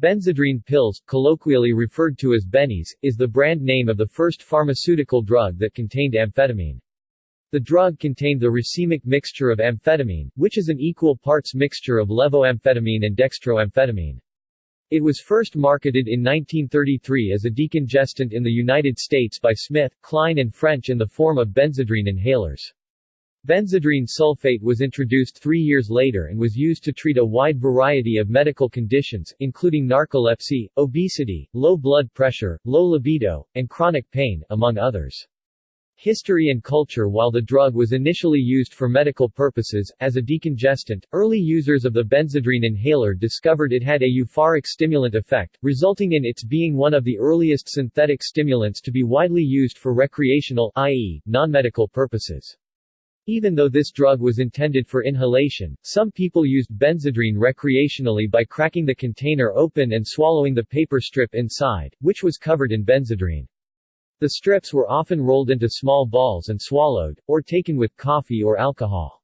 Benzedrine pills, colloquially referred to as bennies, is the brand name of the first pharmaceutical drug that contained amphetamine. The drug contained the racemic mixture of amphetamine, which is an equal parts mixture of levoamphetamine and dextroamphetamine. It was first marketed in 1933 as a decongestant in the United States by Smith, Kline and French in the form of benzedrine inhalers. Benzedrine sulfate was introduced three years later and was used to treat a wide variety of medical conditions, including narcolepsy, obesity, low blood pressure, low libido, and chronic pain, among others. History and culture While the drug was initially used for medical purposes, as a decongestant, early users of the benzedrine inhaler discovered it had a euphoric stimulant effect, resulting in its being one of the earliest synthetic stimulants to be widely used for recreational i.e., non-medical purposes. Even though this drug was intended for inhalation, some people used benzedrine recreationally by cracking the container open and swallowing the paper strip inside, which was covered in benzedrine. The strips were often rolled into small balls and swallowed, or taken with coffee or alcohol.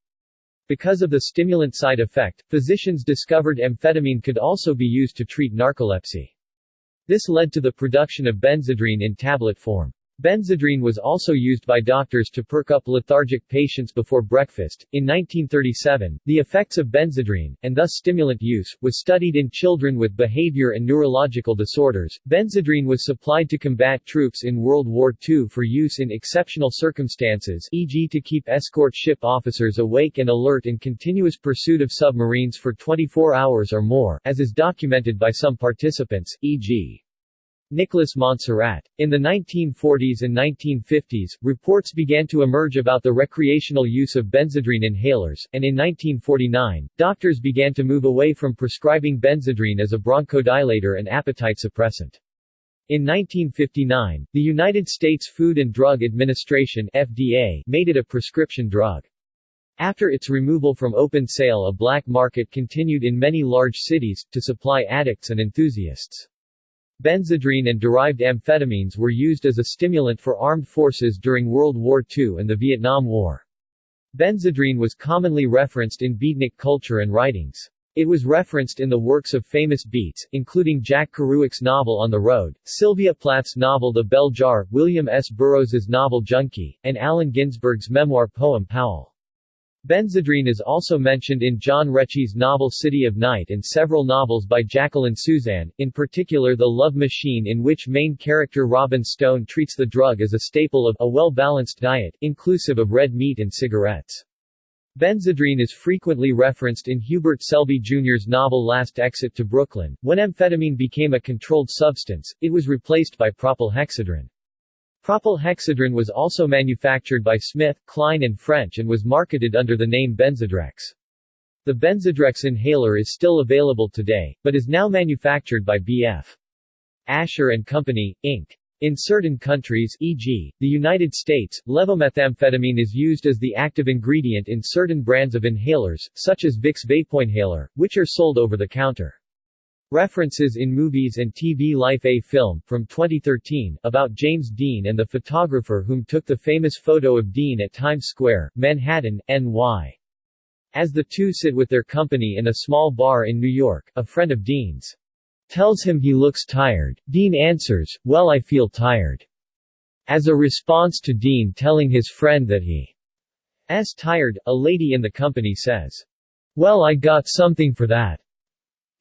Because of the stimulant side effect, physicians discovered amphetamine could also be used to treat narcolepsy. This led to the production of benzedrine in tablet form. Benzedrine was also used by doctors to perk up lethargic patients before breakfast. In 1937, the effects of benzedrine, and thus stimulant use, was studied in children with behavior and neurological disorders. Benzedrine was supplied to combat troops in World War II for use in exceptional circumstances, e.g., to keep escort ship officers awake and alert in continuous pursuit of submarines for 24 hours or more, as is documented by some participants, e.g. Nicholas Monsarrat. In the 1940s and 1950s, reports began to emerge about the recreational use of benzedrine inhalers, and in 1949, doctors began to move away from prescribing benzedrine as a bronchodilator and appetite suppressant. In 1959, the United States Food and Drug Administration FDA made it a prescription drug. After its removal from open sale a black market continued in many large cities, to supply addicts and enthusiasts. Benzedrine and derived amphetamines were used as a stimulant for armed forces during World War II and the Vietnam War. Benzedrine was commonly referenced in beatnik culture and writings. It was referenced in the works of famous beats, including Jack Kerouac's novel On the Road, Sylvia Plath's novel The Bell Jar, William S. Burroughs's novel Junkie, and Allen Ginsberg's memoir poem Howl. Benzedrine is also mentioned in John Rechy's novel City of Night and several novels by Jacqueline Susann, in particular The Love Machine in which main character Robin Stone treats the drug as a staple of a well-balanced diet, inclusive of red meat and cigarettes. Benzedrine is frequently referenced in Hubert Selby Jr.'s novel Last Exit to Brooklyn. When amphetamine became a controlled substance, it was replaced by propylhexedrine. Propylhexedrine was also manufactured by Smith, Kline and French and was marketed under the name Benzedrex. The Benzedrex inhaler is still available today, but is now manufactured by B.F. Ascher & Company, Inc. In certain countries e.g., the United States, levomethamphetamine is used as the active ingredient in certain brands of inhalers, such as Vicks VapoInhaler, which are sold over the counter. References in movies and TV Life A film, from 2013, about James Dean and the photographer whom took the famous photo of Dean at Times Square, Manhattan, NY. As the two sit with their company in a small bar in New York, a friend of Dean's tells him he looks tired. Dean answers, well I feel tired. As a response to Dean telling his friend that he is tired, a lady in the company says, well I got something for that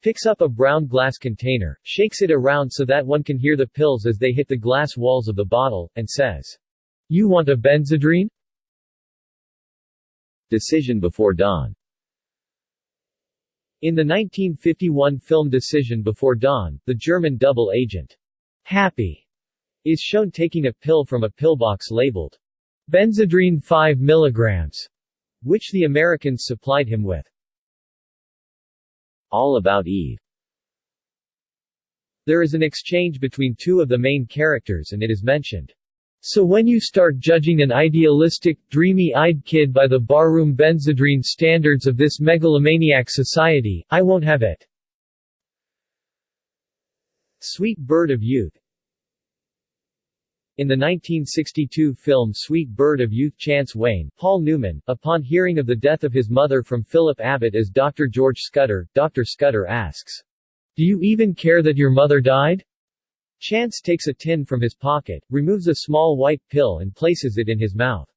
picks up a brown glass container, shakes it around so that one can hear the pills as they hit the glass walls of the bottle, and says, You want a benzedrine? Decision Before Dawn In the 1951 film Decision Before Dawn, the German double agent, Happy, is shown taking a pill from a pillbox labeled, Benzedrine 5 mg, which the Americans supplied him with. All About Eve There is an exchange between two of the main characters and it is mentioned. So when you start judging an idealistic, dreamy-eyed kid by the barroom benzedrine standards of this megalomaniac society, I won't have it. Sweet Bird of Youth in the 1962 film Sweet Bird of Youth Chance Wayne, Paul Newman, upon hearing of the death of his mother from Philip Abbott as Dr. George Scudder, Dr. Scudder asks, Do you even care that your mother died? Chance takes a tin from his pocket, removes a small white pill and places it in his mouth.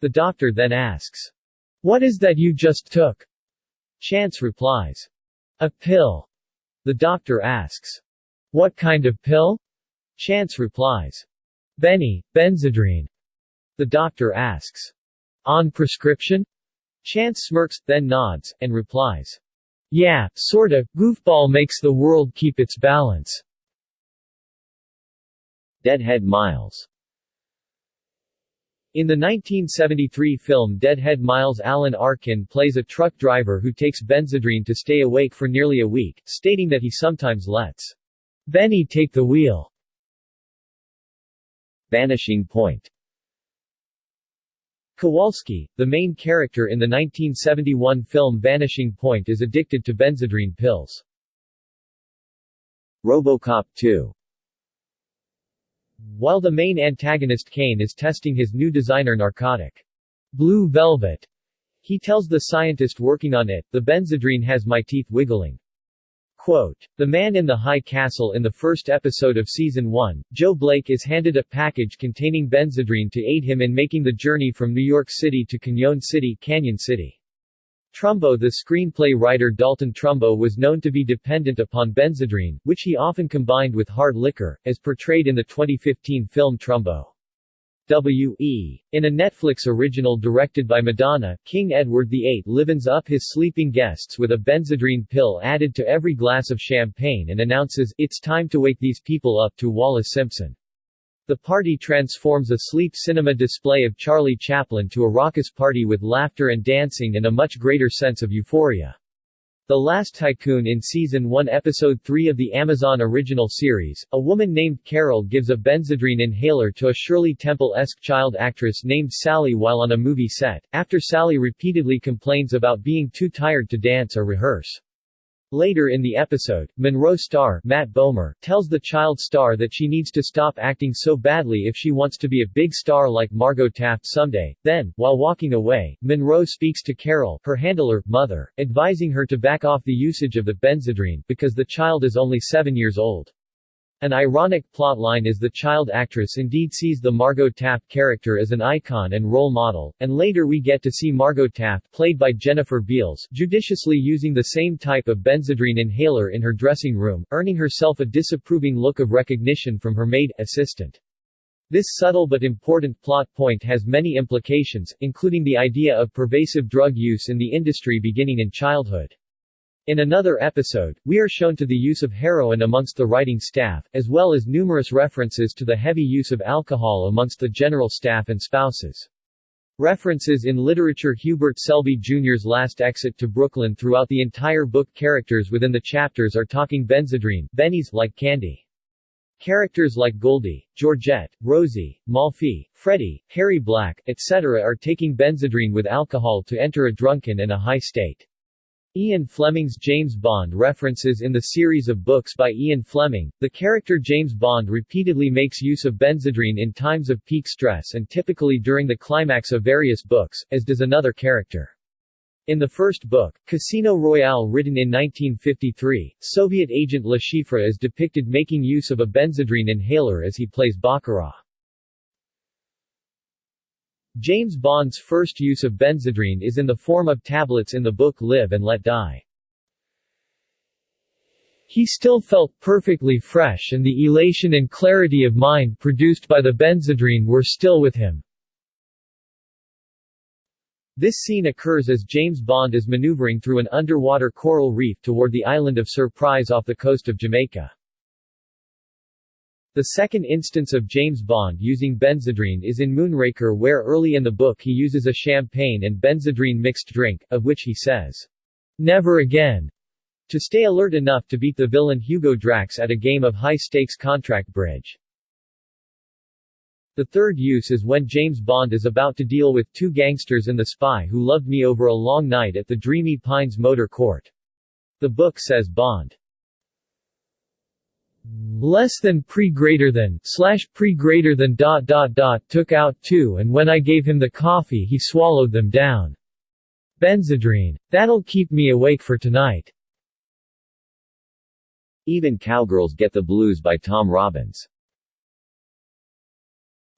The doctor then asks, What is that you just took? Chance replies, A pill. The doctor asks, What kind of pill? Chance replies, Benny, Benzedrine. The doctor asks, On prescription? Chance smirks, then nods, and replies, Yeah, sorta, goofball makes the world keep its balance. Deadhead Miles in the 1973 film Deadhead Miles Alan Arkin plays a truck driver who takes Benzedrine to stay awake for nearly a week, stating that he sometimes lets Benny take the wheel. Vanishing Point Kowalski, the main character in the 1971 film Vanishing Point is addicted to benzedrine pills. RoboCop 2 while the main antagonist Kane is testing his new designer narcotic, Blue Velvet, he tells the scientist working on it, the benzedrine has my teeth wiggling. Quote, the man in the high castle in the first episode of season 1, Joe Blake is handed a package containing Benzedrine to aid him in making the journey from New York City to Canyon City, Canyon City. Trumbo The screenplay writer Dalton Trumbo was known to be dependent upon Benzedrine, which he often combined with hard liquor, as portrayed in the 2015 film Trumbo. W.E. In a Netflix original directed by Madonna, King Edward VIII livens up his sleeping guests with a benzedrine pill added to every glass of champagne and announces, it's time to wake these people up to Wallis Simpson. The party transforms a sleep cinema display of Charlie Chaplin to a raucous party with laughter and dancing and a much greater sense of euphoria. The Last Tycoon in Season 1 Episode 3 of the Amazon original series, a woman named Carol gives a Benzedrine inhaler to a Shirley Temple-esque child actress named Sally while on a movie set, after Sally repeatedly complains about being too tired to dance or rehearse. Later in the episode, Monroe Stahr Matt Bomer tells the child star that she needs to stop acting so badly if she wants to be a big star like Margot Taft someday. Then, while walking away, Monroe speaks to Carol, her handler, mother, advising her to back off the usage of the Benzedrine because the child is only 7 years old. An ironic plotline is the child actress indeed sees the Margot Taft character as an icon and role model, and later we get to see Margot Taft played by Jennifer Beals judiciously using the same type of Benzedrine inhaler in her dressing room, earning herself a disapproving look of recognition from her maid assistant. This subtle but important plot point has many implications, including the idea of pervasive drug use in the industry beginning in childhood. In another episode, we are shown to the use of heroin amongst the writing staff, as well as numerous references to the heavy use of alcohol amongst the general staff and spouses. References in literature Hubert Selby Jr.'s last exit to Brooklyn throughout the entire book characters within the chapters are talking Benzedrine, Benny's like candy. Characters like Goldie, Georgette, Rosie, Malfi, Freddie, Harry Black, etc. are taking Benzedrine with alcohol to enter a drunken and a high state. Ian Fleming's James Bond references in the series of books by Ian Fleming, the character James Bond repeatedly makes use of Benzedrine in times of peak stress and typically during the climax of various books, as does another character. In the first book, Casino Royale written in 1953, Soviet agent Le Chiffre is depicted making use of a Benzedrine inhaler as he plays Baccarat. James Bond's first use of benzedrine is in the form of tablets in the book Live and Let Die. He still felt perfectly fresh and the elation and clarity of mind produced by the benzedrine were still with him. This scene occurs as James Bond is maneuvering through an underwater coral reef toward the island of Surprise off the coast of Jamaica. The second instance of James Bond using Benzedrine is in Moonraker where early in the book he uses a champagne and Benzedrine mixed drink, of which he says, Never again, to stay alert enough to beat the villain Hugo Drax at a game of high-stakes contract bridge. The third use is when James Bond is about to deal with two gangsters and the spy who loved me over a long night at the Dreamy Pines Motor Court. The book says Bond less than pre greater than slash pre greater than dot dot dot took out two and when I gave him the coffee he swallowed them down. Benzedrine. That'll keep me awake for tonight. Even Cowgirls Get the Blues by Tom Robbins.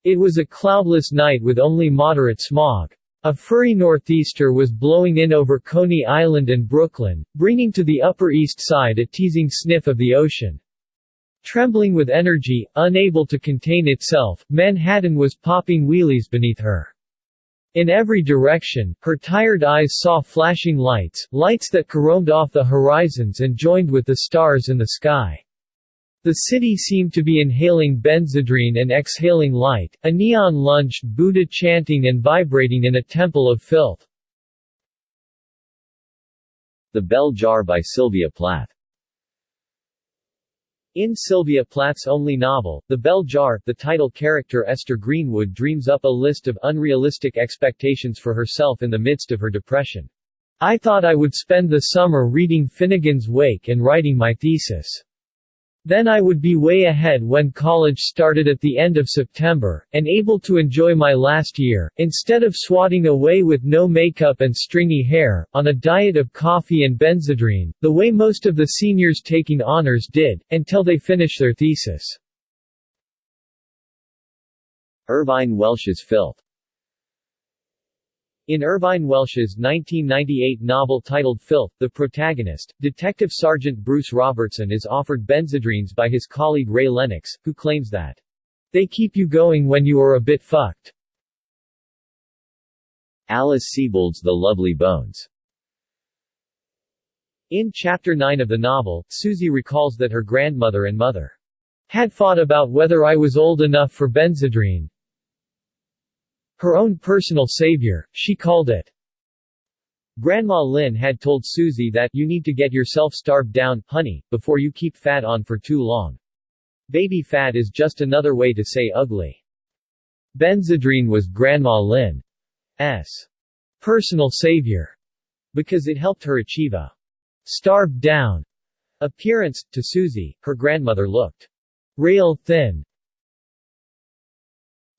It was a cloudless night with only moderate smog. A furry northeaster was blowing in over Coney Island and Brooklyn, bringing to the Upper East Side a teasing sniff of the ocean. Trembling with energy, unable to contain itself, Manhattan was popping wheelies beneath her. In every direction, her tired eyes saw flashing lights, lights that caromed off the horizons and joined with the stars in the sky. The city seemed to be inhaling benzedrine and exhaling light, a neon lunged Buddha chanting and vibrating in a temple of filth. The Bell Jar by Sylvia Plath in Sylvia Plath's only novel, The Bell Jar, the title character Esther Greenwood dreams up a list of unrealistic expectations for herself in the midst of her depression. I thought I would spend the summer reading Finnegans Wake and writing my thesis. Then I would be way ahead when college started at the end of September, and able to enjoy my last year, instead of swatting away with no makeup and stringy hair, on a diet of coffee and benzedrine, the way most of the seniors taking honors did, until they finish their thesis. Irvine Welsh's Filth in Irvine Welsh's 1998 novel titled Filth, the protagonist, Detective Sergeant Bruce Robertson is offered benzedrines by his colleague Ray Lennox, who claims that they keep you going when you are a bit fucked. Alice Sebold's The Lovely Bones In Chapter 9 of the novel, Susie recalls that her grandmother and mother had fought about whether I was old enough for benzedrine, her own personal savior, she called it. Grandma Lynn had told Susie that, you need to get yourself starved down, honey, before you keep fat on for too long. Baby fat is just another way to say ugly. Benzedrine was Grandma Lynn's personal savior because it helped her achieve a starved down appearance. To Susie, her grandmother looked rail thin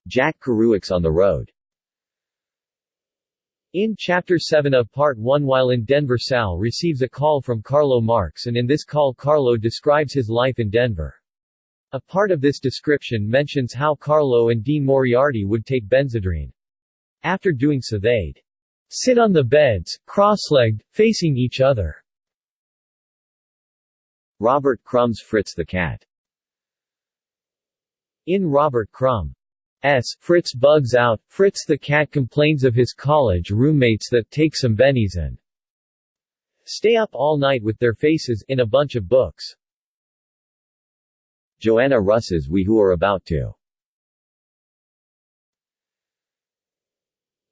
Jack Kerouac's On the Road in Chapter 7 of Part 1 while in Denver Sal receives a call from Carlo Marx and in this call Carlo describes his life in Denver. A part of this description mentions how Carlo and Dean Moriarty would take benzedrine. After doing so they'd sit on the beds, cross-legged, facing each other. Robert Crumb's Fritz the Cat In Robert Crumb S. Fritz bugs out, Fritz the cat complains of his college roommates that take some bennies and stay up all night with their faces in a bunch of books. Joanna Russ's We Who Are About To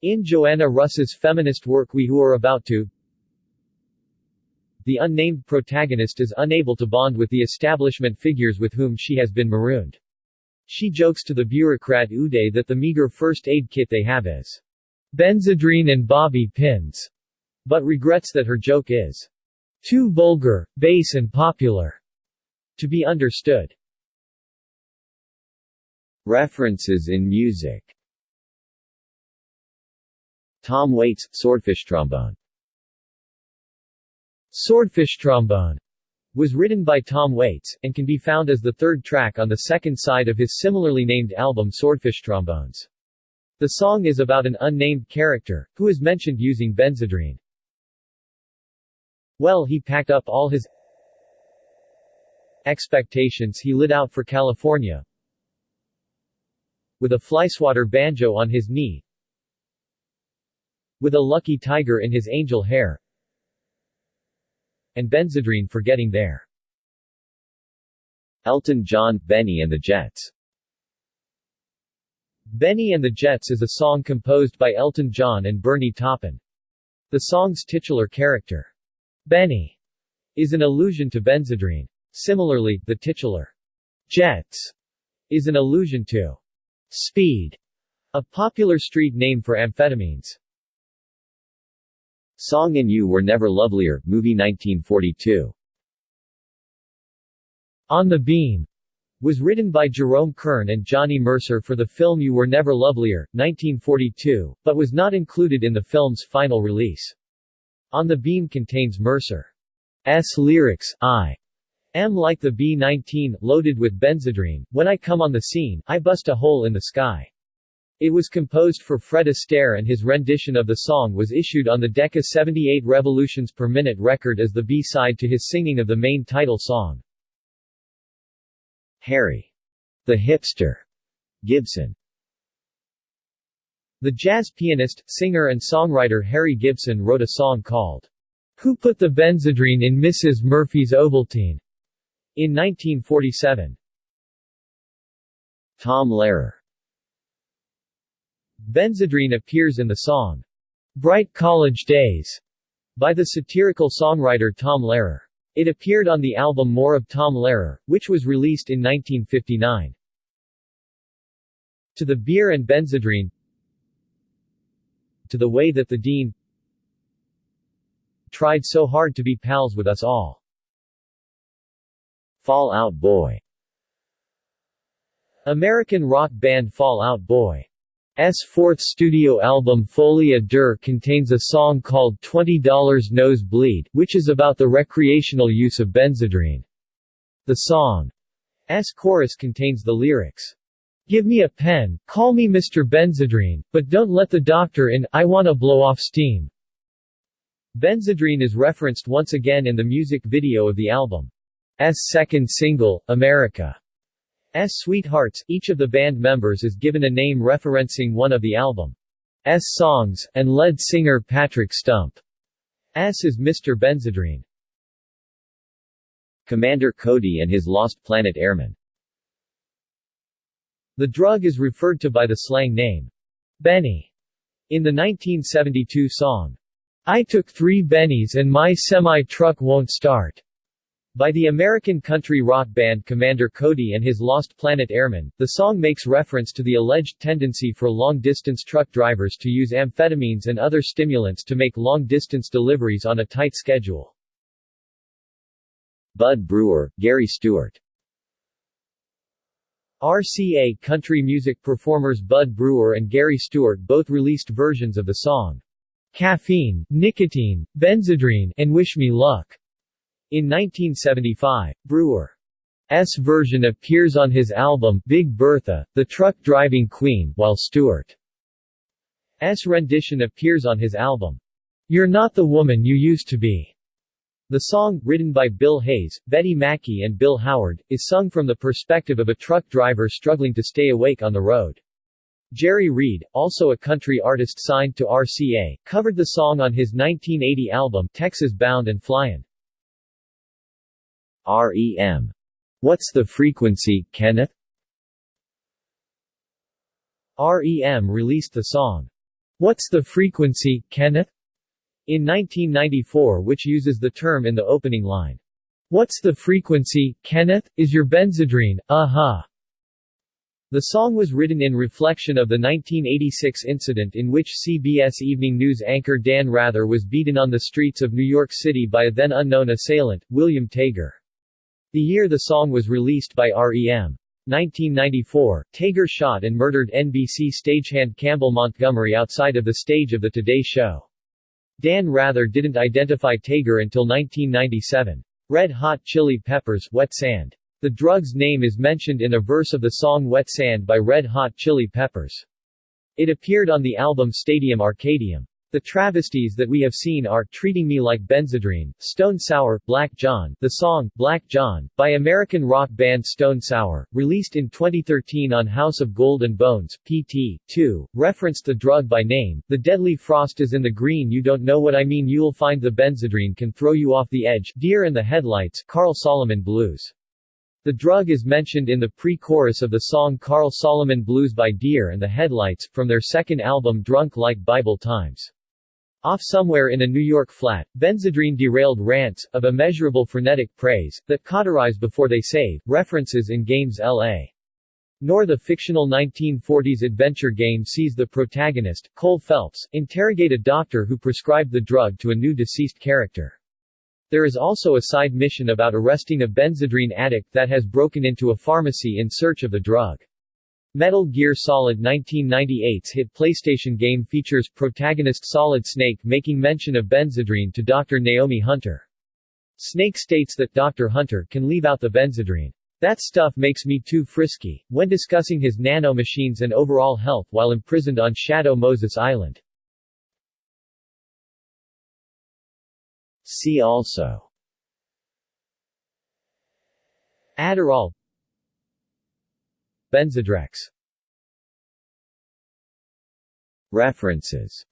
In Joanna Russ's feminist work We Who Are About To the unnamed protagonist is unable to bond with the establishment figures with whom she has been marooned. She jokes to the bureaucrat Uday that the meager first aid kit they have is benzedrine and bobby pins, but regrets that her joke is too vulgar, base and popular to be understood. References in music. Tom Waits, Swordfish Trombone. Swordfish Trombone was written by Tom Waits, and can be found as the third track on the second side of his similarly named album Swordfish Trombones. The song is about an unnamed character, who is mentioned using benzedrine. Well he packed up all his expectations he lit out for California, with a flyswatter banjo on his knee, with a lucky tiger in his angel hair, and benzedrine for getting there. Elton John, Benny and the Jets Benny and the Jets is a song composed by Elton John and Bernie Taupin. The song's titular character, Benny, is an allusion to benzedrine. Similarly, the titular, Jets, is an allusion to speed, a popular street name for amphetamines. Song and You Were Never Lovelier, movie 1942. On the Beam was written by Jerome Kern and Johnny Mercer for the film You Were Never Lovelier, 1942, but was not included in the film's final release. On the Beam contains Mercer's lyrics, I am like the B-19, loaded with benzedrine, when I come on the scene, I bust a hole in the sky. It was composed for Fred Astaire and his rendition of the song was issued on the Decca 78 revolutions per minute record as the B-side to his singing of the main title song. Harry. The Hipster. Gibson. The jazz pianist, singer and songwriter Harry Gibson wrote a song called Who Put the Benzedrine in Mrs. Murphy's Ovaltine? in 1947. Tom Lehrer Benzedrine appears in the song, Bright College Days, by the satirical songwriter Tom Lehrer. It appeared on the album More of Tom Lehrer, which was released in 1959. To the beer and Benzedrine To the way that the Dean tried so hard to be pals with us all. Fall Out Boy American rock band Fall Out Boy S fourth studio album Folie à Deux contains a song called $20 Nose Bleed, which is about the recreational use of benzedrine. The song's chorus contains the lyrics, Give me a pen, call me Mr. Benzedrine, but don't let the doctor in, I wanna blow off steam. Benzedrine is referenced once again in the music video of the album. S second single, America. S Suitehearts, each of the band members is given a name referencing one of the album's songs, and lead singer Patrick Stump S is Mr. Benzedrine. Commander Cody and his Lost Planet Airmen The drug is referred to by the slang name, Benny, in the 1972 song, I took three bennies and my semi-truck won't start. By the American country rock band Commander Cody and his Lost Planet Airmen, the song makes reference to the alleged tendency for long-distance truck drivers to use amphetamines and other stimulants to make long-distance deliveries on a tight schedule. Bud Brewer, Gary Stewart RCA country music performers Bud Brewer and Gary Stewart both released versions of the song Caffeine, Nicotine, Benzedrine, and Wish Me Luck. In 1975, Brewer's version appears on his album Big Bertha, The Truck Driving Queen, while Stewart's rendition appears on his album, You're Not the Woman You Used to Be. The song, written by Bill Hayes, Betty Mackey and Bill Howard, is sung from the perspective of a truck driver struggling to stay awake on the road. Jerry Reed, also a country artist signed to RCA, covered the song on his 1980 album Texas Bound and Flyin'. REM. What's the frequency, Kenneth? REM released the song, What's the Frequency, Kenneth? in 1994 which uses the term in the opening line. What's the frequency, Kenneth, is your benzedrine, uh-huh. The song was written in reflection of the 1986 incident in which CBS Evening News anchor Dan Rather was beaten on the streets of New York City by a then unknown assailant, William Tager. The year the song was released by REM. 1994, Tager shot and murdered NBC stagehand Campbell Montgomery outside of the stage of The Today Show. Dan Rather didn't identify Tager until 1997. Red Hot Chili Peppers, Wet Sand. The drug's name is mentioned in a verse of the song Wet Sand by Red Hot Chili Peppers. It appeared on the album Stadium Arcadium. The travesties that we have seen are Treating Me Like Benzedrine, Stone Sour, Black John, the song, Black John, by American rock band Stone Sour, released in 2013 on House of Gold and Bones, PT. 2, referenced the drug by name, The Deadly Frost is in the green you don't know what I mean you'll find the benzedrine can throw you off the edge, Dear in the Headlights, Carl Solomon Blues. The drug is mentioned in the pre-chorus of the song Carl Solomon Blues by Dear and the Headlights, from their second album Drunk Like Bible Times. Off somewhere in a New York flat, Benzedrine derailed rants, of immeasurable frenetic praise, that cauterize before they save, references in games L.A. Noire the fictional 1940s adventure game sees the protagonist, Cole Phelps, interrogate a doctor who prescribed the drug to a new deceased character. There is also a side mission about arresting a benzedrine addict that has broken into a pharmacy in search of the drug. Metal Gear Solid 1998's hit PlayStation game features protagonist Solid Snake making mention of benzedrine to Dr. Naomi Hunter. Snake states that Dr. Hunter can leave out the benzedrine. That stuff makes me too frisky, when discussing his nano-machines and overall health while imprisoned on Shadow Moses Island. See also Adderall Benzedrex References